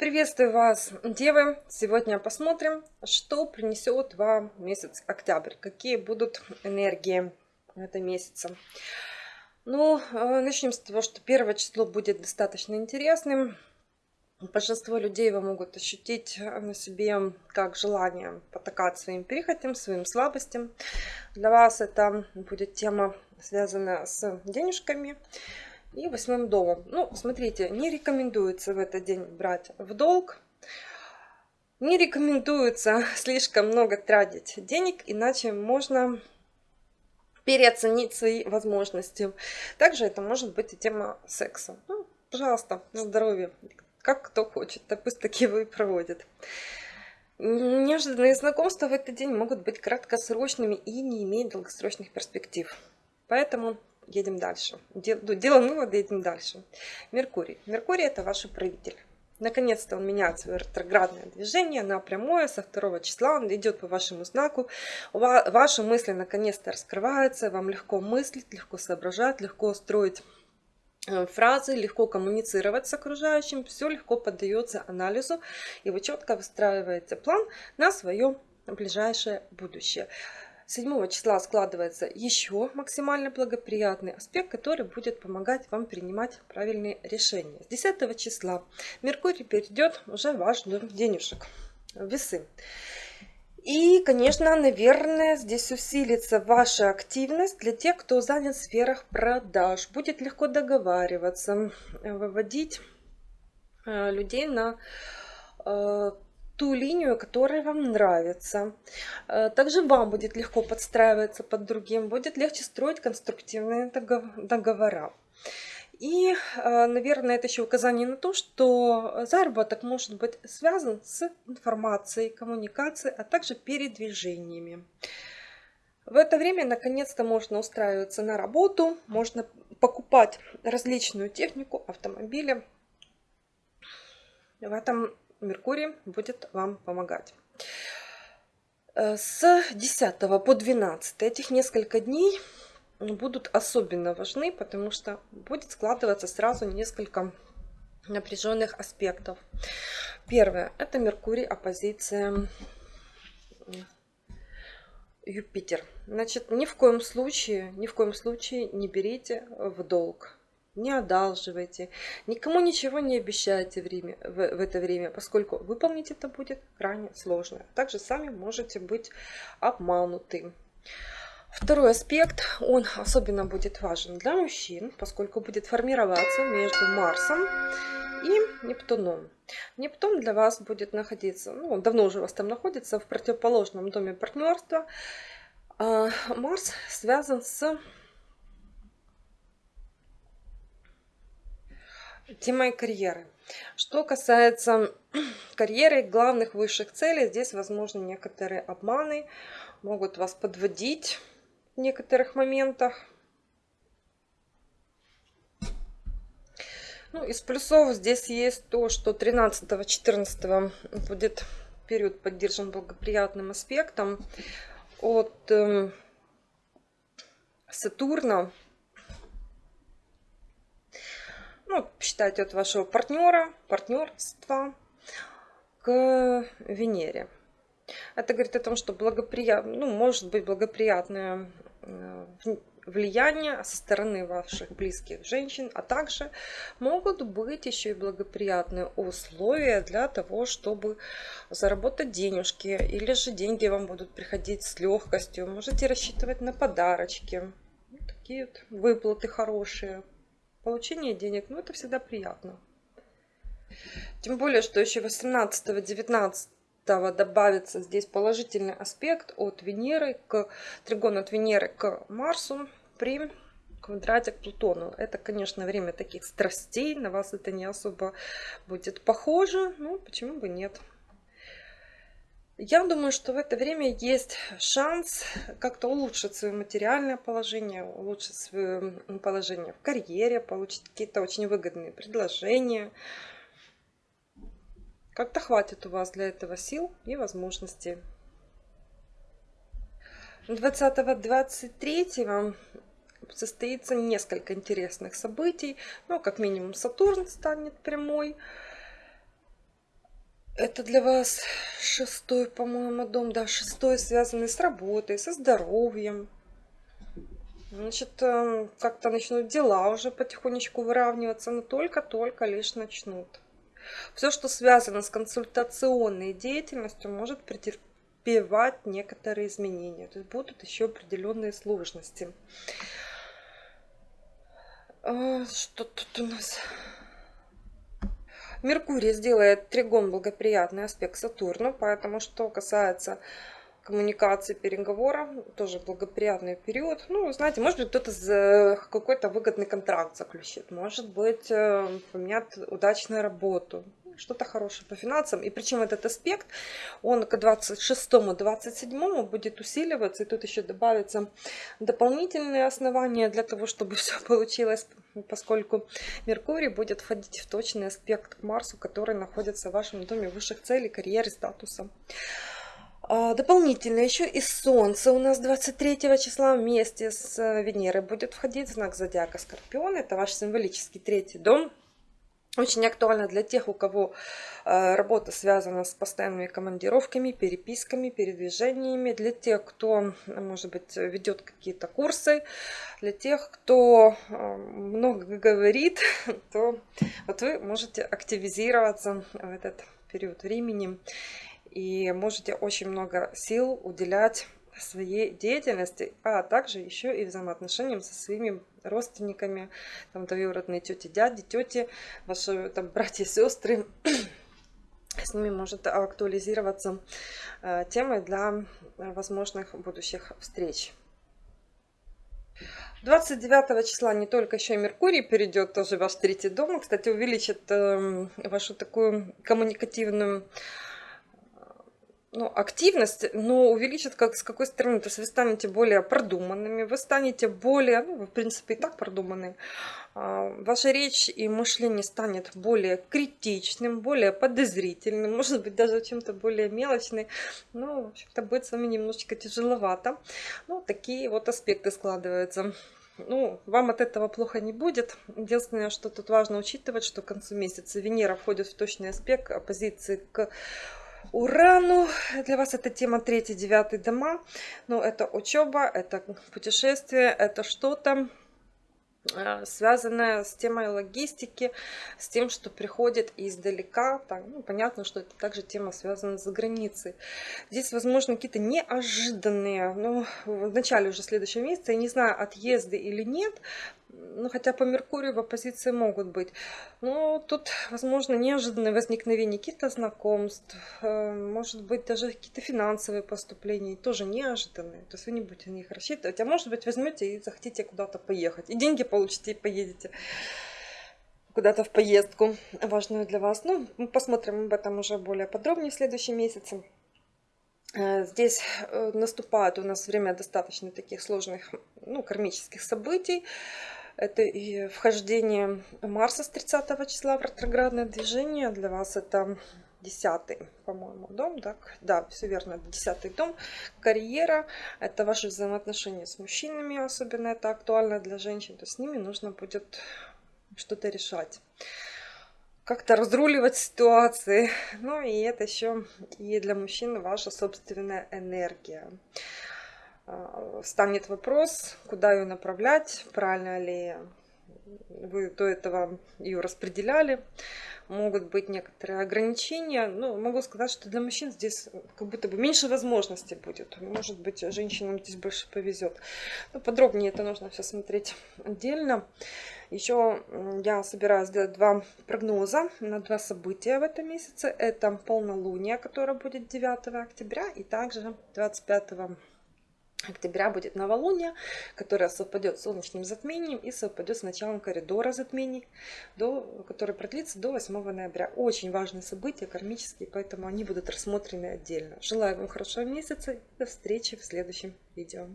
Приветствую вас, девы! Сегодня посмотрим, что принесет вам месяц октябрь, какие будут энергии этого месяца. Ну, э, начнем с того, что первое число будет достаточно интересным. Большинство людей вы могут ощутить на себе как желание потакать своим перехотям, своим слабостям. Для вас это будет тема, связанная с денежками, и восьмым домом. Ну, смотрите, не рекомендуется в этот день брать в долг. Не рекомендуется слишком много тратить денег, иначе можно переоценить свои возможности. Также это может быть и тема секса. Ну, пожалуйста, на здоровье. Как кто хочет, так пусть такие вы проводят. Неожиданные знакомства в этот день могут быть краткосрочными и не иметь долгосрочных перспектив. Поэтому едем дальше. Ну, делаем выводы, едем дальше. Меркурий. Меркурий это ваш управитель. Наконец-то он меняет свое ретроградное движение на прямое со 2 числа. Он идет по вашему знаку. Ваши мысли наконец-то раскрываются. Вам легко мыслить, легко соображать, легко строить э, фразы, легко коммуницировать с окружающим. Все легко поддается анализу. И вы четко выстраиваете план на свое ближайшее будущее. 7 числа складывается еще максимально благоприятный аспект, который будет помогать вам принимать правильные решения. С 10 числа Меркурий перейдет уже в ваш дом денежек, весы. И, конечно, наверное, здесь усилится ваша активность для тех, кто занят в сферах продаж. Будет легко договариваться, выводить э, людей на э, ту линию, которая вам нравится. Э, также вам будет легко подстраиваться под другим, будет легче строить конструктивные договора. И, э, наверное, это еще указание на то, что заработок может быть связан с информацией, коммуникацией, а также передвижениями. В это время наконец-то можно устраиваться на работу, можно покупать различную технику, автомобили. В этом Меркурий будет вам помогать. Э, с 10 по 12 этих несколько дней будут особенно важны, потому что будет складываться сразу несколько напряженных аспектов. Первое – это Меркурий, оппозиция Юпитер. Значит, ни в коем случае, ни в коем случае не берите в долг не одалживайте, никому ничего не обещайте время, в, в это время, поскольку выполнить это будет крайне сложно. Также сами можете быть обмануты. Второй аспект, он особенно будет важен для мужчин, поскольку будет формироваться между Марсом и Нептуном. Нептун для вас будет находиться, ну, он давно уже у вас там находится, в противоположном доме партнерства. А Марс связан с темой карьеры. Что касается карьеры, главных высших целей, здесь возможны некоторые обманы, могут вас подводить в некоторых моментах. Ну, из плюсов здесь есть то, что 13-14 будет период поддержан благоприятным аспектом от э, Сатурна ну, считайте от вашего партнера, партнерства к Венере. Это говорит о том, что благоприятно, ну, может быть благоприятное э, влияние со стороны ваших близких женщин, а также могут быть еще и благоприятные условия для того, чтобы заработать денежки, или же деньги вам будут приходить с легкостью. Можете рассчитывать на подарочки, такие вот выплаты хорошие, получение денег, ну это всегда приятно. Тем более, что еще 18-19 добавится здесь положительный аспект от Венеры к тригон от Венеры к Марсу при квадрате к Плутону. Это, конечно, время таких страстей, на вас это не особо будет похоже, ну почему бы нет. Я думаю, что в это время есть шанс как-то улучшить свое материальное положение, улучшить свое положение в карьере, получить какие-то очень выгодные предложения. Как-то хватит у вас для этого сил и возможностей. 20-23 состоится несколько интересных событий. Ну, как минимум, Сатурн станет прямой. Это для вас шестой, по-моему, дом, да, шестой, связанный с работой, со здоровьем. Значит, э, как-то начнут дела уже потихонечку выравниваться, но только-только лишь начнут. Все, что связано с консультационной деятельностью, может претерпевать некоторые изменения. То есть будут еще определенные сложности. А, что тут у нас? Меркурий сделает тригон благоприятный аспект Сатурну, поэтому что касается коммуникации, переговора, тоже благоприятный период. Ну, знаете, может быть, кто-то какой-то выгодный контракт заключит, может быть, э, поменяет удачную работу, что-то хорошее по финансам. И причем этот аспект, он к 26-27 будет усиливаться. И тут еще добавятся дополнительные основания для того, чтобы все получилось, поскольку Меркурий будет входить в точный аспект к Марсу, который находится в вашем доме высших целей, карьеры, статуса. А, дополнительно еще и Солнце у нас 23 числа вместе с Венерой будет входить в знак зодиака Скорпион. Это ваш символический третий дом. Очень актуально для тех, у кого э, работа связана с постоянными командировками, переписками, передвижениями, для тех, кто, может быть, ведет какие-то курсы, для тех, кто э, много говорит, то вот вы можете активизироваться в этот период времени и можете очень много сил уделять своей деятельности, а также еще и взаимоотношениям со своими родственниками, там двоюродные тети, дяди, тети, ваши там братья, сестры. С ними может актуализироваться э, темы для возможных будущих встреч. 29 числа не только еще и Меркурий перейдет тоже в ваш третий дом, кстати, увеличит э, вашу такую коммуникативную ну, активность, но увеличит как с какой стороны. То есть вы станете более продуманными, вы станете более, ну, в принципе, и так продуманные. А, ваша речь и мышление станет более критичным, более подозрительным, может быть, даже чем-то более мелочным. Ну, в общем-то, будет с вами немножечко тяжеловато. Ну, такие вот аспекты складываются. Ну, вам от этого плохо не будет. Единственное, что тут важно учитывать, что к концу месяца Венера входит в точный аспект оппозиции к Урану. Для вас это тема 3-9 дома. Ну, это учеба, это путешествие, это что-то э, связанное с темой логистики, с тем, что приходит издалека. Так, ну, понятно, что это также тема связана с границей. Здесь, возможно, какие-то неожиданные, ну, в начале уже следующего месяца, я не знаю, отъезды или нет, ну, хотя по Меркурию в оппозиции могут быть. Но тут, возможно, неожиданное возникновение каких-то знакомств, э, может быть, даже какие-то финансовые поступления, тоже неожиданные. То есть вы не будете на них рассчитывать. А может быть, возьмете и захотите куда-то поехать. И деньги получите, и поедете куда-то в поездку важную для вас. Ну, мы посмотрим об этом уже более подробнее в следующем месяце. Э, здесь э, наступает у нас время достаточно таких сложных ну, кармических событий. Это и вхождение Марса с 30 числа в ретроградное движение. Для вас это 10 по-моему, дом. Так? Да, все верно, 10 дом. Карьера. Это ваши взаимоотношения с мужчинами. Особенно это актуально для женщин. То с ними нужно будет что-то решать как-то разруливать ситуации. Ну и это еще и для мужчин ваша собственная энергия. А, станет вопрос, куда ее направлять, правильно ли вы до этого ее распределяли. Могут быть некоторые ограничения. Но могу сказать, что для мужчин здесь как будто бы меньше возможностей будет. Может быть, женщинам здесь больше повезет. Но подробнее это нужно все смотреть отдельно. Еще я собираюсь сделать два прогноза на два события в этом месяце. Это полнолуние, которое будет 9 октября, и также 25 октября будет новолуние, которое совпадет с солнечным затмением и совпадет с началом коридора затмений, до, который продлится до 8 ноября. Очень важные события, кармические, поэтому они будут рассмотрены отдельно. Желаю вам хорошего месяца и до встречи в следующем видео.